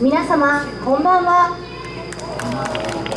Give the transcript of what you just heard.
皆様こんばんは。